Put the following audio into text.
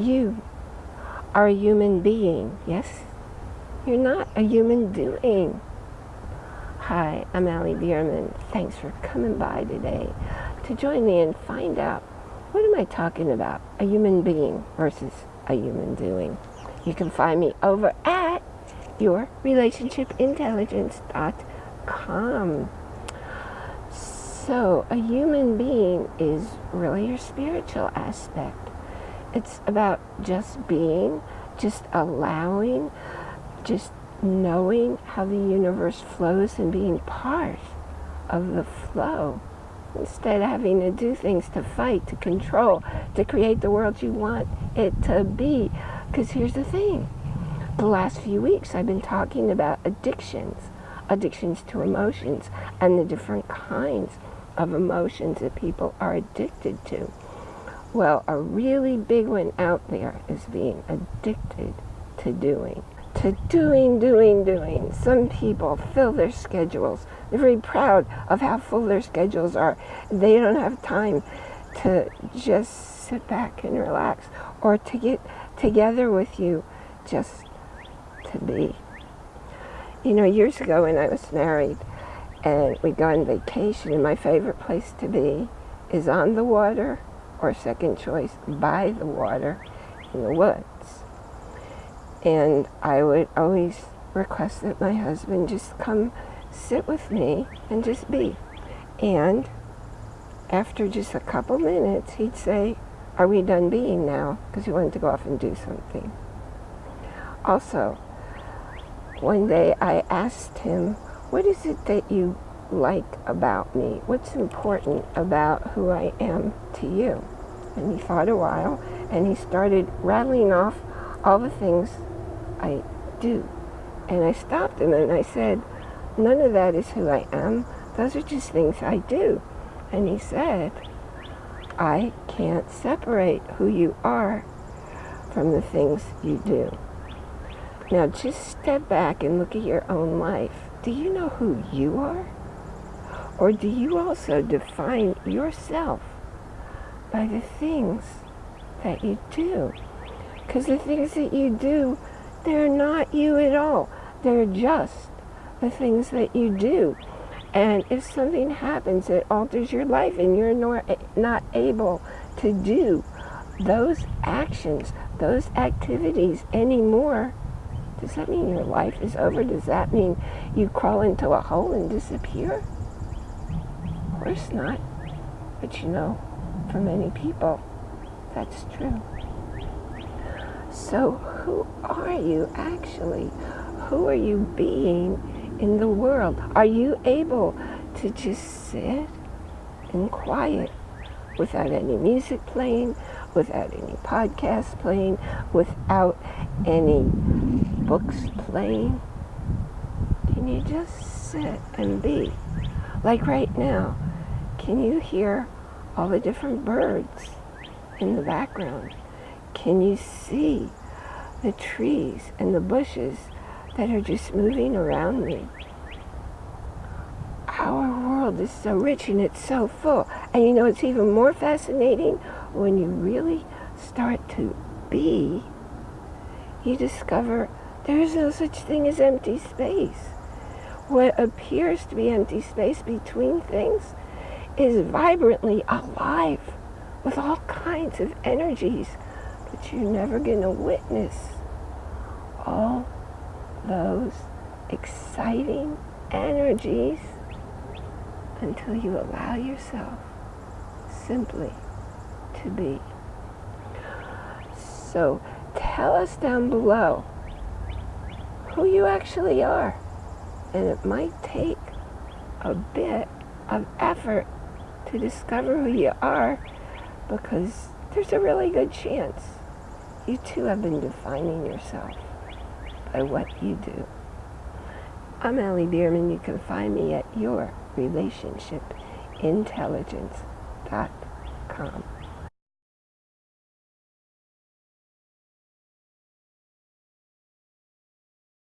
you are a human being, yes? You're not a human doing. Hi, I'm Allie Bierman. Thanks for coming by today to join me and find out what am I talking about? A human being versus a human doing. You can find me over at yourrelationshipintelligence.com. So, a human being is really your spiritual aspect. It's about just being, just allowing, just knowing how the universe flows and being part of the flow instead of having to do things to fight, to control, to create the world you want it to be. Because here's the thing. The last few weeks I've been talking about addictions, addictions to emotions, and the different kinds of emotions that people are addicted to. Well, a really big one out there is being addicted to doing. To doing, doing, doing. Some people fill their schedules. They're very proud of how full their schedules are. They don't have time to just sit back and relax or to get together with you just to be. You know, years ago when I was married and we'd go on vacation, and my favorite place to be is on the water or second choice by the water in the woods. And I would always request that my husband just come sit with me and just be. And after just a couple minutes, he'd say, are we done being now? Because he wanted to go off and do something. Also, one day I asked him, what is it that you like about me? What's important about who I am to you? And he thought a while and he started rattling off all the things I do. And I stopped him and I said, none of that is who I am. Those are just things I do. And he said, I can't separate who you are from the things you do. Now just step back and look at your own life. Do you know who you are? Or do you also define yourself by the things that you do? Because the things that you do, they're not you at all. They're just the things that you do. And if something happens that alters your life and you're eh, not able to do those actions, those activities anymore, does that mean your life is over? Does that mean you crawl into a hole and disappear? Course not. But you know, for many people, that's true. So who are you actually? Who are you being in the world? Are you able to just sit in quiet without any music playing, without any podcasts playing, without any books playing? Can you just sit and be? Like right now, can you hear all the different birds in the background? Can you see the trees and the bushes that are just moving around me? Our world is so rich and it's so full. And you know, it's even more fascinating when you really start to be, you discover there is no such thing as empty space. What appears to be empty space between things is vibrantly alive with all kinds of energies, but you're never going to witness all those exciting energies until you allow yourself simply to be. So tell us down below who you actually are. And it might take a bit of effort to discover who you are because there's a really good chance you too have been defining yourself by what you do. I'm Allie Bierman. You can find me at yourrelationshipintelligence.com.